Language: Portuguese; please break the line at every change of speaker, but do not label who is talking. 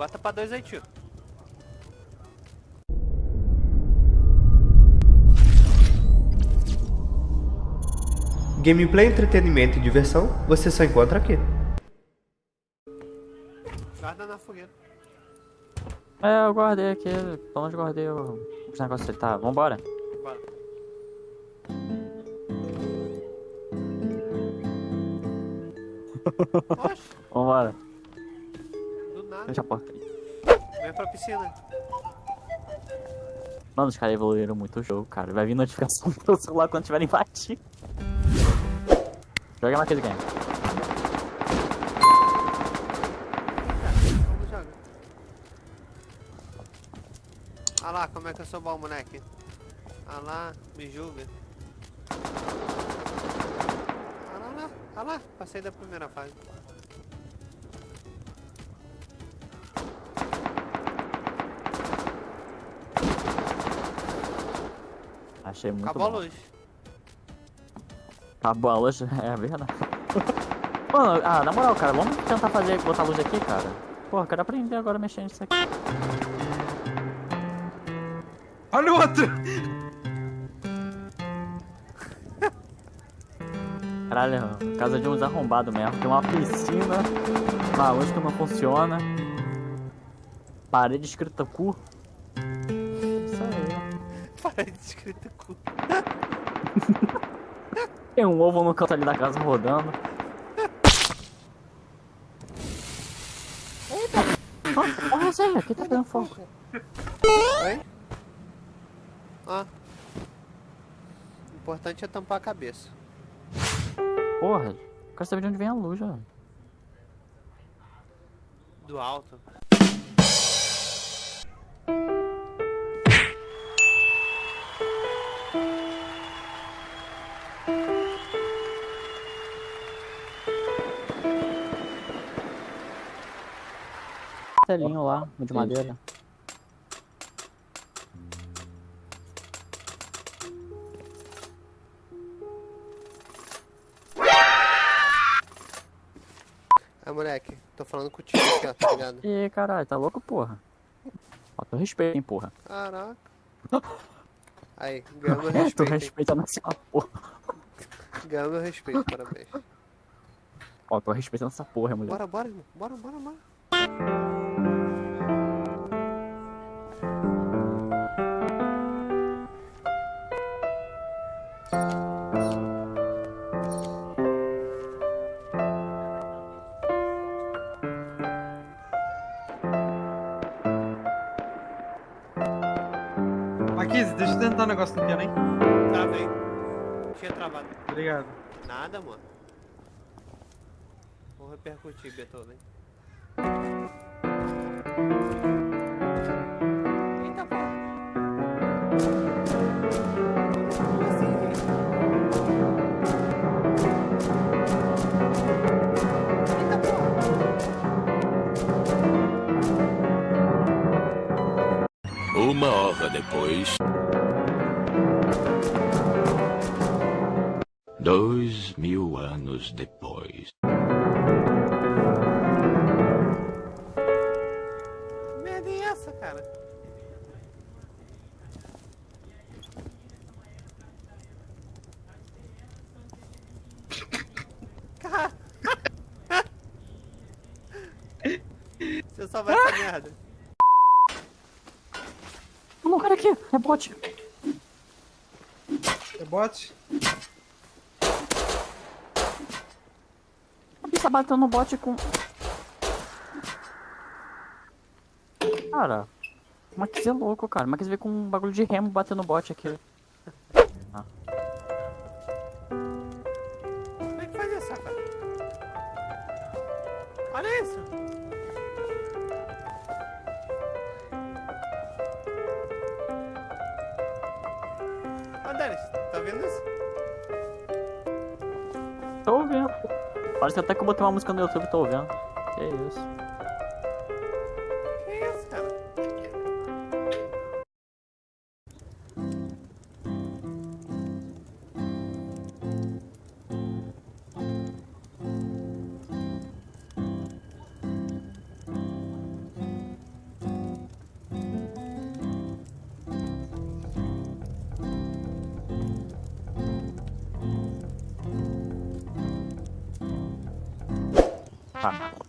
Bota pra dois aí, tio.
Gameplay, entretenimento e diversão, você só encontra aqui.
Guarda na fogueira.
É, eu guardei aqui, pelo menos guardei o- os negócios ali. Tá, vambora.
Bora.
Vambora. Fecha a porta aí.
Vem pra piscina.
Mano, os caras evoluíram muito o jogo, cara. Vai vir notificação pro teu celular quando tiverem batido. Joga naquele game.
Ah lá, como é que eu sou bom, moleque. Ah lá, me julga. Ah lá, lá, ah lá, passei da primeira fase.
Achei muito
Acabou a
bom.
luz.
Acabou a luz, é verdade. Mano, ah, na moral, cara, vamos tentar fazer, botar a luz aqui, cara. Porra, quero aprender agora a mexer nisso aqui.
Olha o outro!
Caralho, casa de uns arrombados mesmo. Tem uma piscina, uma luz que não funciona. Parede escrita cu.
Parede escrito cu.
Tem um ovo no canto ali da casa rodando. Eita! Ah, Olha aí, aqui tá pegando fogo.
Oi? Ó. O importante é tampar a cabeça.
Porra, quero saber de onde vem a luz, ó.
Do alto.
Telinho lá, de madeira.
Ah, moleque, tô falando contigo aqui, ó, tá ligado?
Ih, caralho, tá louco, porra? Falta respeito, hein, porra.
Caraca. Aí, ganhou meu
É, tu
respeito. hein?
respeitando essa porra.
Ganhou meu respeito, parabéns.
Ó, tô respeitando essa porra, mulher.
Bora, bora, irmão. Bora, bora, bora.
Aqui, deixa eu tentar um negócio no piano, hein?
Travei. Tinha travado.
Obrigado.
Nada, mano. Vou repercutir, Beethoven.
Uma hora depois. Dois mil anos depois.
Que merda é essa, cara? Você só vai essa merda.
Não, cara aqui, é bot.
É bot?
A bicha bateu no bot com. Cara, o Max é louco, cara. O Max veio com um bagulho de remo batendo no bot aqui.
Como é que faz isso, cara? Olha isso. Denis, tá vendo isso?
Tô ouvindo. Parece até que eu botei uma música no YouTube e tô ouvindo. Que isso. Ah,